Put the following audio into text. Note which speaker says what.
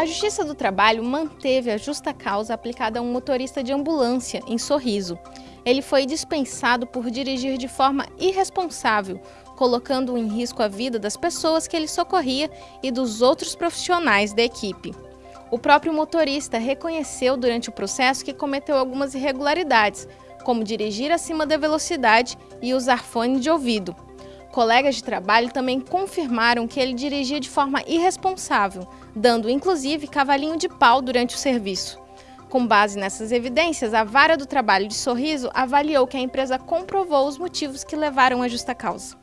Speaker 1: A Justiça do Trabalho manteve a justa causa aplicada a um motorista de ambulância em Sorriso. Ele foi dispensado por dirigir de forma irresponsável, colocando em risco a vida das pessoas que ele socorria e dos outros profissionais da equipe. O próprio motorista reconheceu durante o processo que cometeu algumas irregularidades, como dirigir acima da velocidade e usar fone de ouvido. Colegas de trabalho também confirmaram que ele dirigia de forma irresponsável, dando inclusive cavalinho de pau durante o serviço. Com base nessas evidências, a Vara do Trabalho de Sorriso avaliou que a empresa comprovou os motivos que levaram à justa causa.